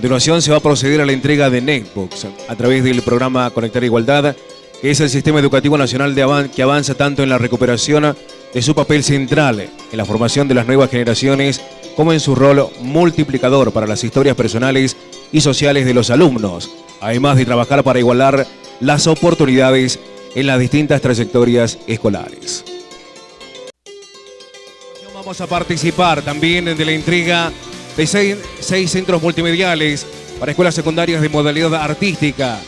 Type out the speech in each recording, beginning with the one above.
continuación se va a proceder a la entrega de netbooks a través del programa Conectar Igualdad, que es el sistema educativo nacional de que avanza tanto en la recuperación de su papel central en la formación de las nuevas generaciones como en su rol multiplicador para las historias personales y sociales de los alumnos, además de trabajar para igualar las oportunidades en las distintas trayectorias escolares. Vamos a participar también de la entrega de seis, centros multimediales para escuelas secundarias de modalidad artística,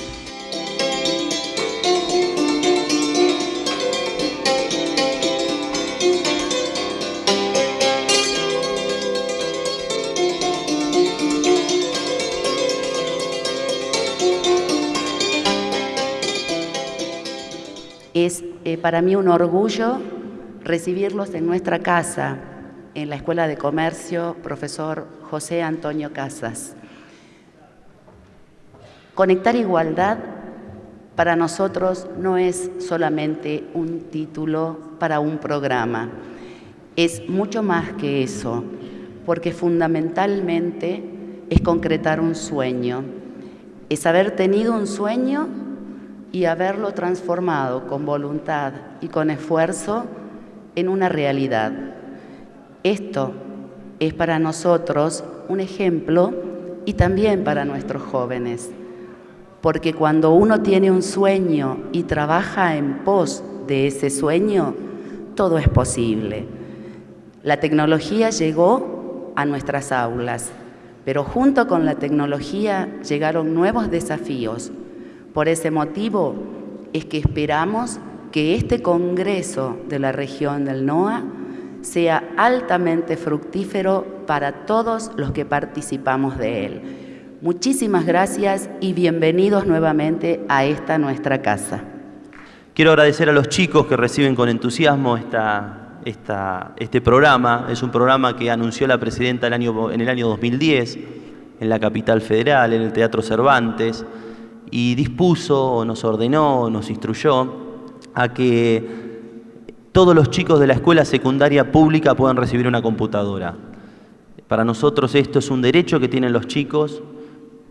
Es eh, para mí un orgullo recibirlos en nuestra casa, en la Escuela de Comercio, profesor José Antonio Casas. Conectar igualdad para nosotros no es solamente un título para un programa, es mucho más que eso, porque fundamentalmente es concretar un sueño, es haber tenido un sueño y haberlo transformado con voluntad y con esfuerzo en una realidad. Esto es para nosotros un ejemplo y también para nuestros jóvenes, porque cuando uno tiene un sueño y trabaja en pos de ese sueño, todo es posible. La tecnología llegó a nuestras aulas, pero junto con la tecnología llegaron nuevos desafíos, por ese motivo es que esperamos que este Congreso de la región del NOA sea altamente fructífero para todos los que participamos de él. Muchísimas gracias y bienvenidos nuevamente a esta nuestra casa. Quiero agradecer a los chicos que reciben con entusiasmo este programa. Es un programa que anunció la presidenta en el año 2010 en la capital federal, en el Teatro Cervantes y dispuso, nos ordenó, nos instruyó a que todos los chicos de la escuela secundaria pública puedan recibir una computadora. Para nosotros esto es un derecho que tienen los chicos,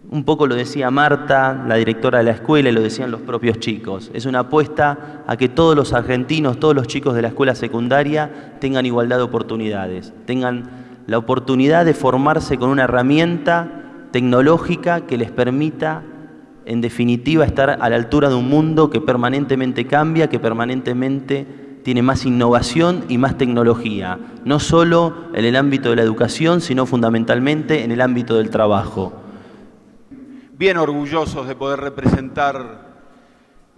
un poco lo decía Marta, la directora de la escuela, y lo decían los propios chicos. Es una apuesta a que todos los argentinos, todos los chicos de la escuela secundaria tengan igualdad de oportunidades, tengan la oportunidad de formarse con una herramienta tecnológica que les permita en definitiva, estar a la altura de un mundo que permanentemente cambia, que permanentemente tiene más innovación y más tecnología, no solo en el ámbito de la educación, sino fundamentalmente en el ámbito del trabajo. Bien orgullosos de poder representar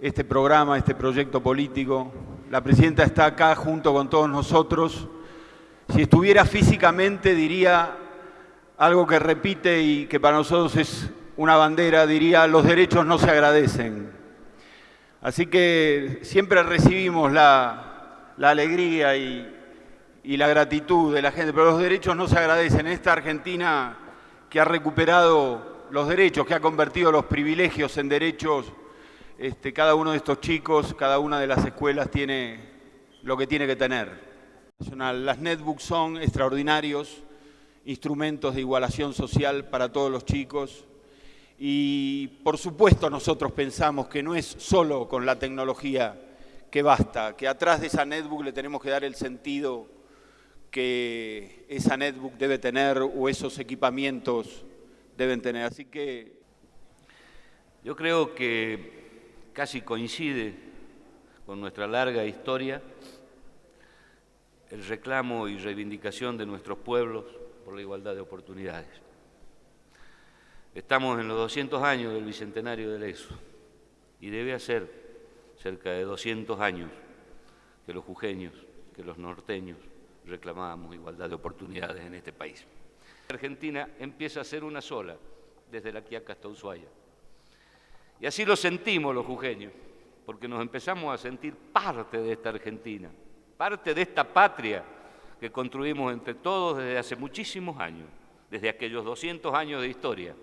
este programa, este proyecto político. La presidenta está acá junto con todos nosotros. Si estuviera físicamente diría algo que repite y que para nosotros es una bandera, diría, los derechos no se agradecen. Así que siempre recibimos la, alegría y, la gratitud de la gente, pero los derechos no se agradecen. Esta Argentina que ha recuperado los derechos, que ha convertido los privilegios en derechos, este, cada uno de estos chicos, cada una de las escuelas tiene lo que tiene que tener. Las netbooks son extraordinarios instrumentos de igualación social para todos los chicos, y por supuesto nosotros pensamos que no es solo con la tecnología que basta, que atrás de esa netbook le tenemos que dar el sentido que esa netbook debe tener o esos equipamientos deben tener. Así que yo creo que casi coincide con nuestra larga historia el reclamo y reivindicación de nuestros pueblos por la igualdad de oportunidades. Estamos en los 200 años del Bicentenario del EXO y debe hacer cerca de 200 años que los jujeños, que los norteños reclamábamos igualdad de oportunidades en este país. Argentina empieza a ser una sola, desde la Quiaca hasta Ushuaia. Y así lo sentimos los jujeños, porque nos empezamos a sentir parte de esta Argentina, parte de esta patria que construimos entre todos desde hace muchísimos años, desde aquellos 200 años de historia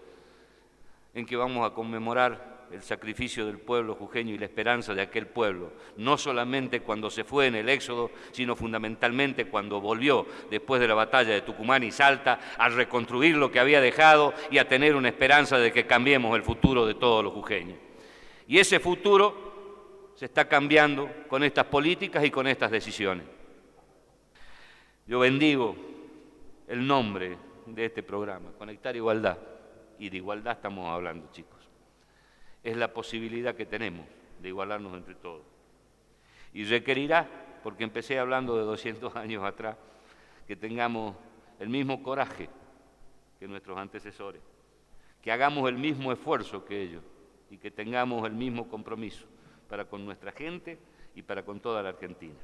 en que vamos a conmemorar el sacrificio del pueblo jujeño y la esperanza de aquel pueblo, no solamente cuando se fue en el éxodo, sino fundamentalmente cuando volvió después de la batalla de Tucumán y Salta a reconstruir lo que había dejado y a tener una esperanza de que cambiemos el futuro de todos los jujeños. Y ese futuro se está cambiando con estas políticas y con estas decisiones. Yo bendigo el nombre de este programa, Conectar Igualdad, y de igualdad estamos hablando, chicos es la posibilidad que tenemos de igualarnos entre todos. Y requerirá, porque empecé hablando de 200 años atrás, que tengamos el mismo coraje que nuestros antecesores, que hagamos el mismo esfuerzo que ellos y que tengamos el mismo compromiso para con nuestra gente y para con toda la Argentina.